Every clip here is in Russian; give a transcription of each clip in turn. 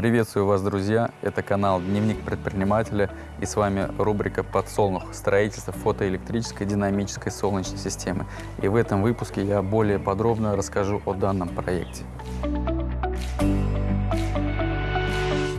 Приветствую вас, друзья! Это канал Дневник предпринимателя и с вами рубрика «Подсолнух. Строительство фотоэлектрической динамической солнечной системы». И в этом выпуске я более подробно расскажу о данном проекте.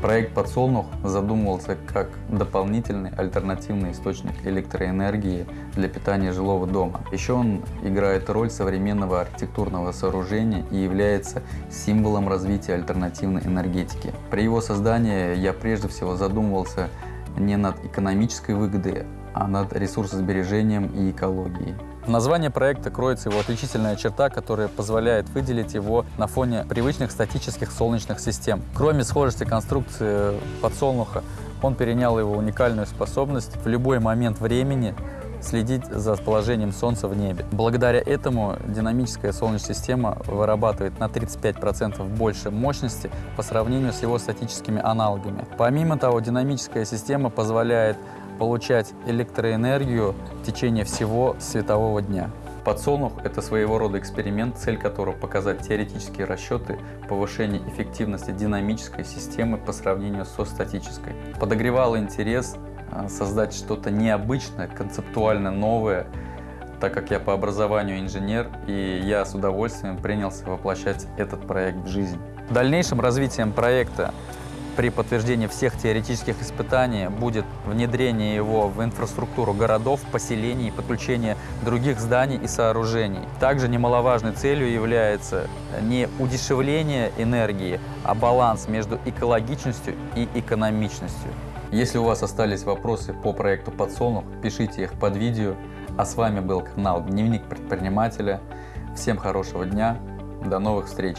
Проект «Подсолнух» задумывался как дополнительный альтернативный источник электроэнергии для питания жилого дома. Еще он играет роль современного архитектурного сооружения и является символом развития альтернативной энергетики. При его создании я прежде всего задумывался не над экономической выгодой, а над ресурсосбережением и экологией. В названии проекта кроется его отличительная черта, которая позволяет выделить его на фоне привычных статических солнечных систем. Кроме схожести конструкции подсолнуха, он перенял его уникальную способность в любой момент времени следить за положением Солнца в небе. Благодаря этому динамическая Солнечная система вырабатывает на 35% больше мощности по сравнению с его статическими аналогами. Помимо того, динамическая система позволяет получать электроэнергию в течение всего светового дня. Подсолнух – это своего рода эксперимент, цель которого – показать теоретические расчеты повышения эффективности динамической системы по сравнению со статической. Подогревал интерес а, создать что-то необычное, концептуально новое, так как я по образованию инженер, и я с удовольствием принялся воплощать этот проект в жизнь. Дальнейшим развитием проекта при подтверждении всех теоретических испытаний будет внедрение его в инфраструктуру городов, поселений и подключение других зданий и сооружений. Также немаловажной целью является не удешевление энергии, а баланс между экологичностью и экономичностью. Если у вас остались вопросы по проекту «Подсолнух», пишите их под видео. А с вами был канал «Дневник предпринимателя». Всем хорошего дня, до новых встреч!